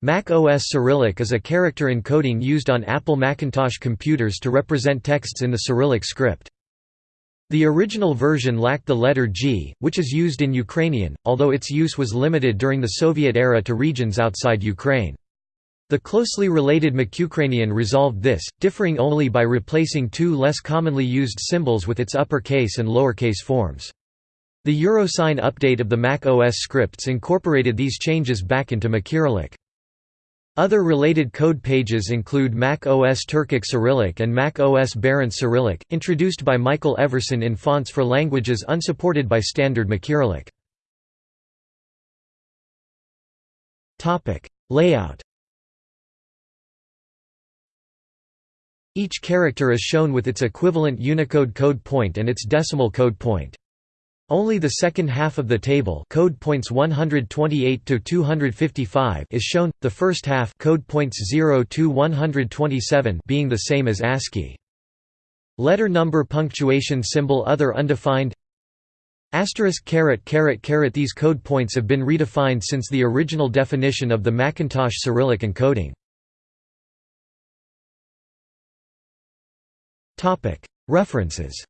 Mac OS Cyrillic is a character encoding used on Apple Macintosh computers to represent texts in the Cyrillic script. The original version lacked the letter G, which is used in Ukrainian, although its use was limited during the Soviet era to regions outside Ukraine. The closely related Macukrainian resolved this, differing only by replacing two less commonly used symbols with its uppercase and lowercase forms. The Eurosign update of the Mac OS scripts incorporated these changes back into MacCyrillic. Other related code pages include Mac OS Turkic Cyrillic and Mac OS Barents Cyrillic, introduced by Michael Everson in fonts for languages unsupported by standard MacCyrillic. Layout Each character is shown with its equivalent Unicode code point and its decimal code point. Only the second half of the table code points 128 to 255 is shown, the first half code points 0 to 127 being the same as ASCII. Letter number punctuation symbol other undefined Asterisk caret caret caret These code points have been redefined since the original definition of the Macintosh Cyrillic encoding. References